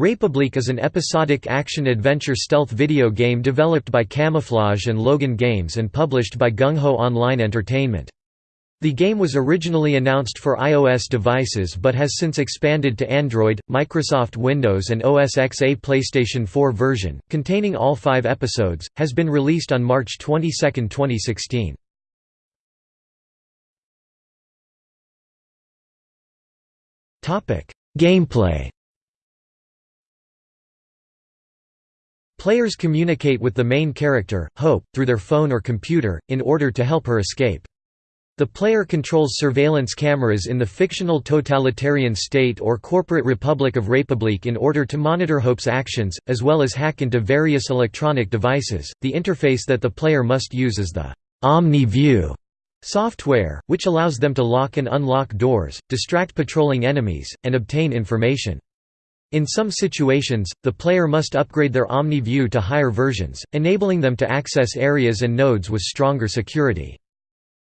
Republique is an episodic action-adventure stealth video game developed by Camouflaj and Logan Games and published by GungHo Online Entertainment. The game was originally announced for iOS devices but has since expanded to Android, Microsoft Windows and OS X. A PlayStation 4 version, containing all five episodes, has been released on March 22, 2016. Gameplay Players communicate with the main character, Hope, through their phone or computer, in order to help her escape. The player controls surveillance cameras in the fictional totalitarian state or corporate Republic of Republique in order to monitor Hope's actions, as well as hack into various electronic devices. The interface that the player must use is the Omni View software, which allows them to lock and unlock doors, distract patrolling enemies, and obtain information. In some situations, the player must upgrade their Omni View to higher versions, enabling them to access areas and nodes with stronger security.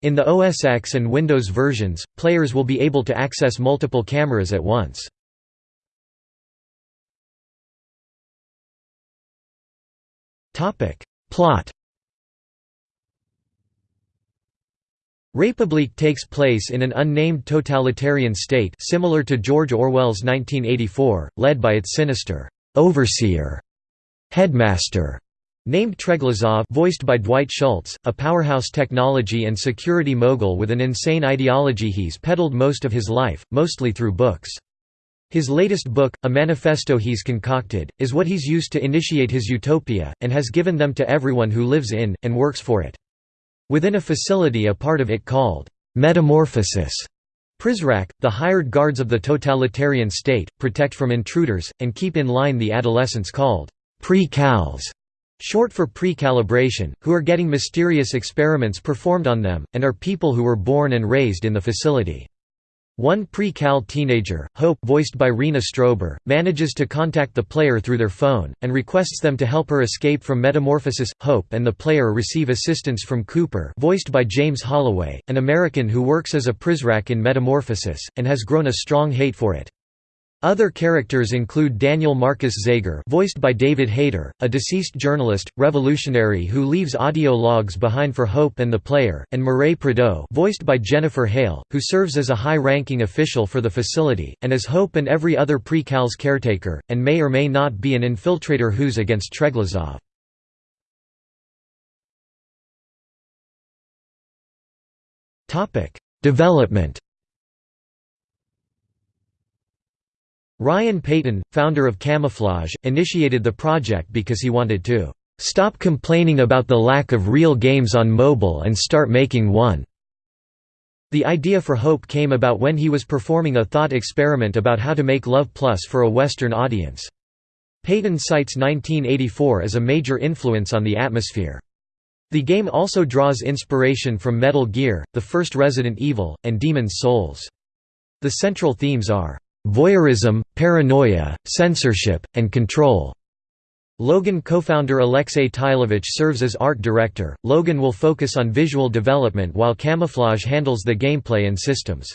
In the OS X and Windows versions, players will be able to access multiple cameras at once. Plot Republique takes place in an unnamed totalitarian state similar to George Orwell's 1984, led by its sinister overseer headmaster named Treglazov voiced by Dwight Schultz, a powerhouse technology and security mogul with an insane ideology he's peddled most of his life, mostly through books. His latest book, a manifesto he's concocted, is what he's used to initiate his utopia, and has given them to everyone who lives in, and works for it. Within a facility a part of it called metamorphosis. Prizrak, the hired guards of the totalitarian state, protect from intruders, and keep in line the adolescents called pre-cals, short for pre-calibration, who are getting mysterious experiments performed on them, and are people who were born and raised in the facility. One pre-cal teenager, Hope voiced by Rena Strober, manages to contact the player through their phone, and requests them to help her escape from metamorphosis. Hope and the player receive assistance from Cooper voiced by James Holloway, an American who works as a Prizrak in Metamorphosis, and has grown a strong hate for it. Other characters include Daniel Marcus Zager voiced by David Hayter, a deceased journalist, revolutionary who leaves audio logs behind for Hope and the player, and Mireille Prideaux voiced by Jennifer Hale, who serves as a high-ranking official for the facility, and as Hope and every other pre-cal's caretaker, and may or may not be an infiltrator who's against Treglazov. Development Ryan Payton, founder of Camouflaj, initiated the project because he wanted to "...stop complaining about the lack of real games on mobile and start making one." The idea for Hope came about when he was performing a thought experiment about how to make Love Plus for a Western audience. Payton cites 1984 as a major influence on the atmosphere. The game also draws inspiration from Metal Gear, the first Resident Evil, and Demon's Souls. The central themes are voyeurism, paranoia, censorship, and control. Logan co-founder Alexei Tylevich serves as art director. Logan will focus on visual development while Camouflaj handles the gameplay and systems.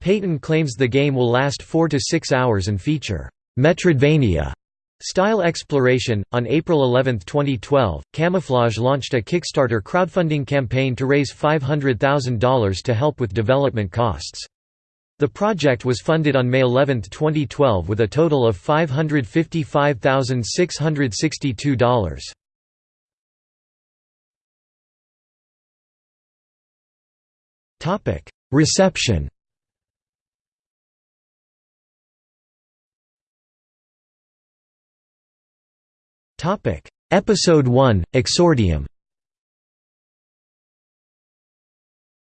Payton claims the game will last 4 to 6 hours and feature Metroidvania style exploration. On April 11, 2012, Camouflaj launched a Kickstarter crowdfunding campaign to raise $500,000 to help with development costs. The project was funded on May 11, 2012 with a total of $555,662. Reception. Episode 1, Exordium.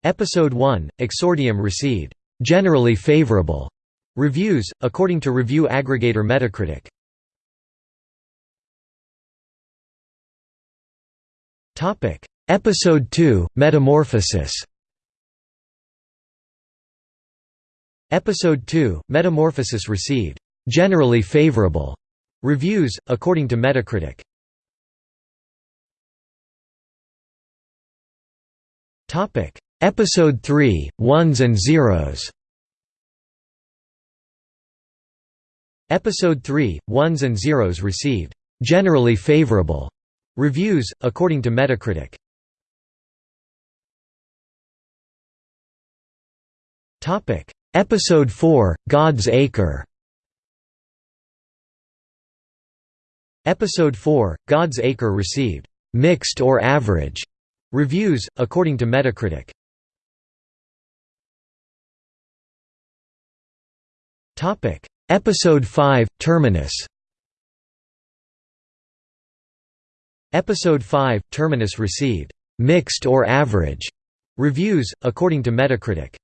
Episode 1, Exordium received generally favorable reviews, according to review aggregator Metacritic. Topic: Episode 2: Metamorphosis. Episode 2: Metamorphosis received generally favorable reviews, according to Metacritic. Topic: Episode 3, Ones and Zeros Episode 3, Ones and Zeros received generally favorable reviews, according to Metacritic. Episode 4, God's Acre Episode 4, God's Acre received mixed or average reviews, according to Metacritic. Episode 5, Terminus Episode 5, Terminus received mixed or average reviews, according to Metacritic.